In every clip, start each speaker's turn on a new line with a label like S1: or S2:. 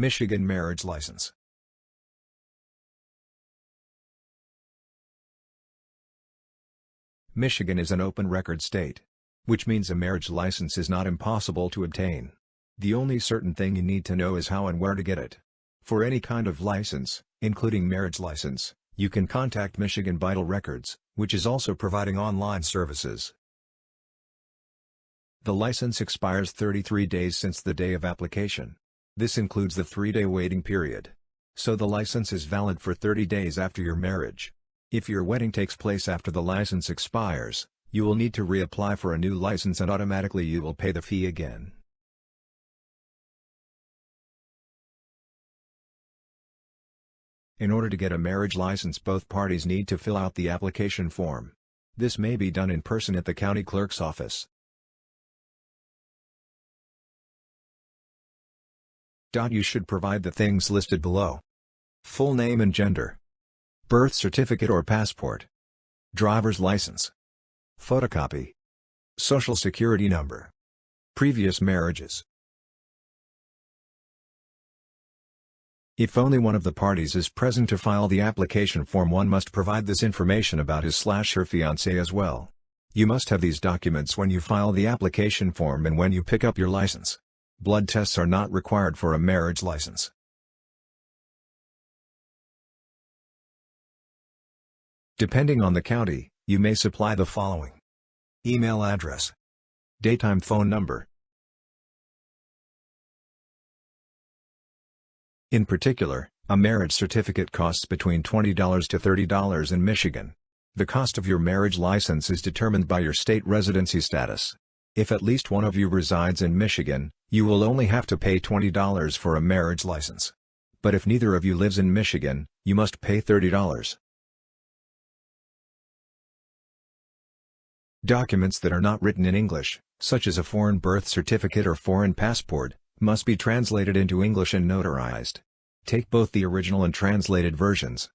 S1: Michigan marriage license. Michigan is an open record state. Which means a marriage license is not impossible to obtain. The only certain thing you need to know is how and where to get it. For any kind of license, including marriage license, you can contact Michigan Vital Records, which is also providing online services. The license expires 33 days since the day of application. This includes the three-day waiting period. So the license is valid for 30 days after your marriage. If your wedding takes place after the license expires, you will need to reapply for a new license and automatically you will pay the fee again. In order to get a marriage license both parties need to fill out the application form. This may be done in person at the county clerk's office. You should provide the things listed below. Full name and gender. Birth certificate or passport. Driver's license. Photocopy. Social security number. Previous marriages. If only one of the parties is present to file the application form one must provide this information about his slash her fiancé as well. You must have these documents when you file the application form and when you pick up your license. Blood tests are not required for a marriage license. Depending on the county, you may supply the following. Email address. Daytime phone number. In particular, a marriage certificate costs between $20 to $30 in Michigan. The cost of your marriage license is determined by your state residency status. If at least one of you resides in Michigan, you will only have to pay $20 for a marriage license. But if neither of you lives in Michigan, you must pay $30. Documents that are not written in English, such as a foreign birth certificate or foreign passport, must be translated into English and notarized. Take both the original and translated versions.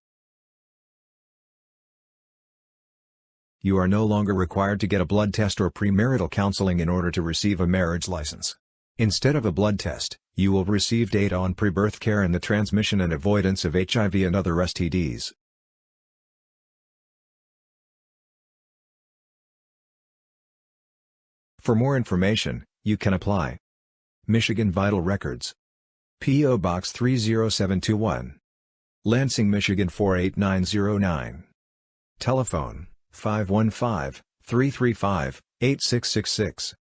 S1: You are no longer required to get a blood test or premarital counseling in order to receive a marriage license. Instead of a blood test, you will receive data on pre-birth care and the transmission and avoidance of HIV and other STDs. For more information, you can apply. Michigan Vital Records. P.O. Box 30721. Lansing, Michigan 48909. Telephone, 515-335-8666.